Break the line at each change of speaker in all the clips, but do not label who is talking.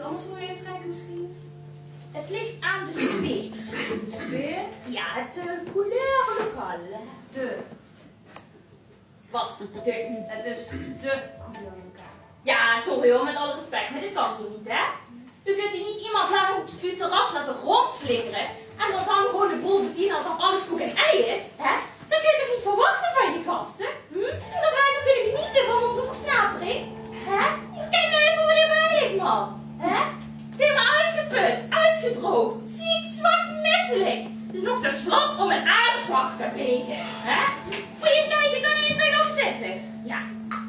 Iets anders voor je inschrijven misschien?
Het ligt aan de sfeer.
De sfeer?
Ja, het uh, couleur lokaal.
De.
Wat?
De. Het is de couleur lokaal.
Ja, sorry hoor, met alle respect, maar dit kan zo niet, hè? U kunt hier niet iemand laten op uw terras laten rondslingeren en dan dan gewoon de boel bedienen alsof alles koek en ei is, hè? Dat kun je toch niet verwachten van je gasten? Hm? Dat wij zo kunnen genieten van onze versnapering? Hè? Kijk nou even hoe dit bij ligt, man. Hè? Het is helemaal uitgeput, uitgedroogd, ziek, zwak, misselijk. Het is nog te slap om een aanslag te plegen, hè? Moet je eens kijken, kan je eens recht opzetten? Ja,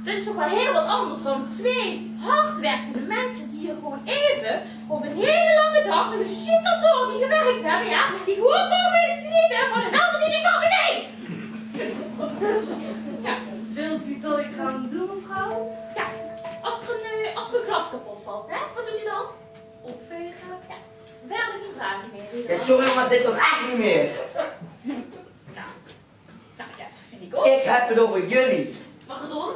dat is toch wel heel wat anders dan twee hardwerkende mensen die hier gewoon even op een hele lange dag met een shit kantoor die gewerkt hebben, ja? Die gewoon komen genieten van een welverdiende chardonnay. Ja,
Wilt u dat ik ga doen, mevrouw?
ja. Als er een, eh, als er een glas kapot valt, hè? Wat doet u dan?
Opvegen?
Ja, verder geen vragen meer.
Ja,
dan?
sorry, maar dit kan echt niet meer.
Nou, nou ja, dat vind ik ook.
Ik heb het over jullie.
Pardon?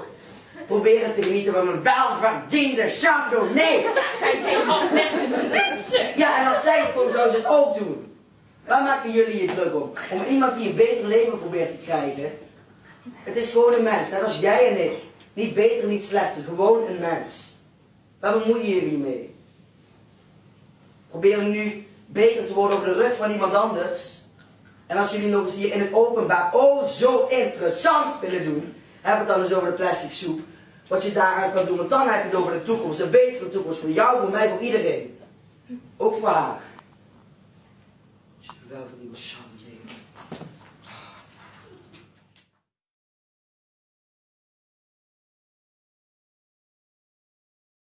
Proberen te genieten van een welverdiende chardonnay.
Ja, wij zijn hardwerkende mensen.
Ja, en als zij het kon, zou ze het ook doen. Waar maken jullie je druk om? Om iemand die een beter leven probeert te krijgen? Het is gewoon een mens, net als jij en ik. Niet beter, niet slechter, gewoon een mens. Waar bemoeien jullie mee? Proberen nu beter te worden over de rug van iemand anders? En als jullie nog eens hier in het openbaar oh zo interessant willen doen, heb het dan eens over de plastic soep. Wat je daaraan kan doen, want dan heb je het over de toekomst. Een betere toekomst voor jou, voor mij, voor iedereen. Ook voor haar. Wel voor die.